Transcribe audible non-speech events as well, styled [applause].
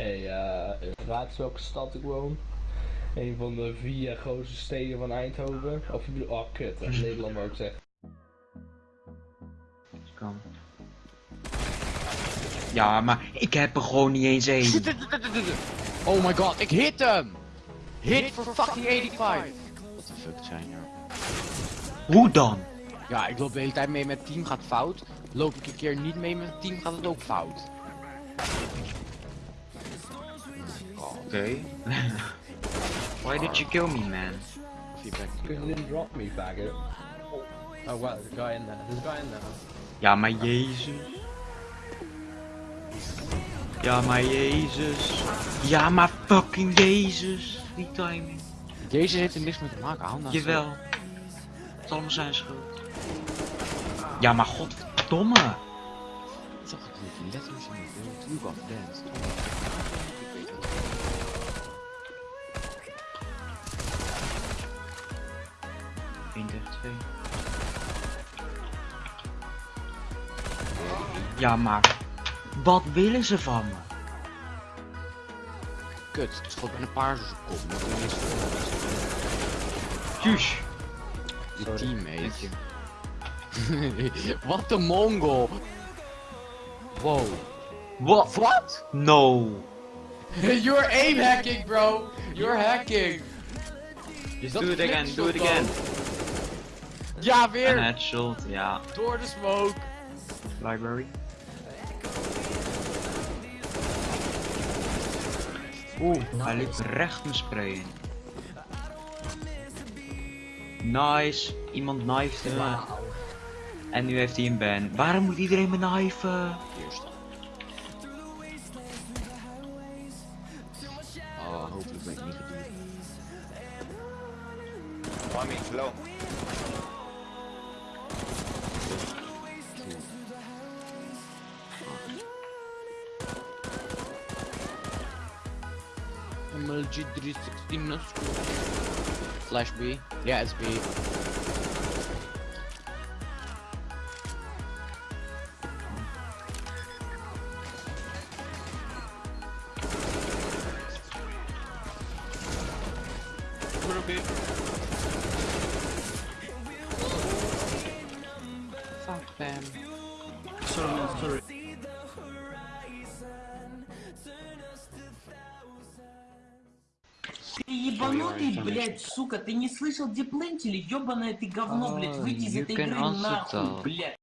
Hey, eh raad eens welke stad ik woon? Een van de vier grootste steden van Eindhoven. Of ik bedoel, oh kut, dat [laughs] Nederland zeggen. Kan. Ja, maar ik heb er gewoon niet eens één. Oh my god, ik hit hem! Hit for fucking 85! Wat de fuck zijn nou? Hoe dan? Ja, ik loop de hele tijd mee met team gaat fout. Loop ik een keer niet mee met team gaat het ook fout. Oké. [laughs] Why did you kill me, man? Feedback. Because you didn't drop me, faggot. Oh wow, there's a guy in there. There's a guy in there. Ja, maar Jezus. Ja, maar Jezus. Ja, maar fucking Jezus. Die timing. Deze heeft er niks mee te maken, hou nou Jawel. Het is allemaal zijn schuld. Ja, maar godverdomme. Zag ik niet, letters in de beeld, Tube of Dance. Eén tegen twee. Ja, maar. Wat willen ze van me? Kut, het schoot met een paar zijn kop. Tjus. die Dank teammate. je. [laughs] Wat een mongol! Wow. Wat? Wat? No. [laughs] You're aim hacking, bro! You're hacking! Just do it again, do it again. Ja, Een weer! headshot, ja. Door de smoke! Library. Oeh, hij liep recht mijn spray in. Nice, iemand knifed me. En nu heeft hij een ban. Waarom moet iedereen me knifen? Eerst. Oh, hopelijk ben ik niet gedoe. One minute low. MLG 360 Nostro. Slash B. Yeah, it's B. Fuck them. Sorry, sorry. Ты ебанутый, блядь, сука, ты не слышал, где плентили? Ёбаное ты говно, блядь, выйди из you этой игры нахуй, блядь.